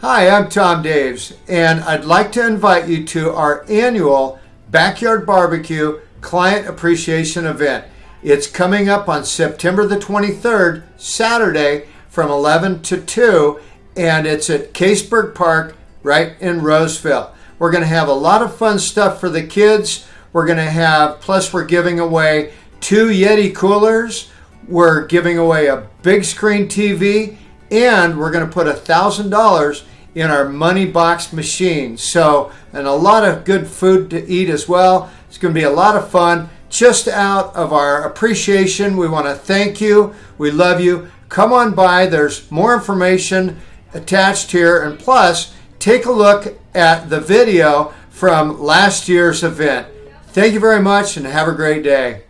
Hi, I'm Tom Daves, and I'd like to invite you to our annual Backyard Barbecue Client Appreciation Event. It's coming up on September the 23rd, Saturday, from 11 to 2, and it's at Kaseberg Park right in Roseville. We're going to have a lot of fun stuff for the kids. We're going to have, plus, we're giving away two Yeti coolers. We're giving away a big screen TV and we're going to put a thousand dollars in our money box machine. So and a lot of good food to eat as well. It's going to be a lot of fun. Just out of our appreciation we want to thank you. We love you. Come on by. There's more information attached here. And plus take a look at the video from last year's event. Thank you very much and have a great day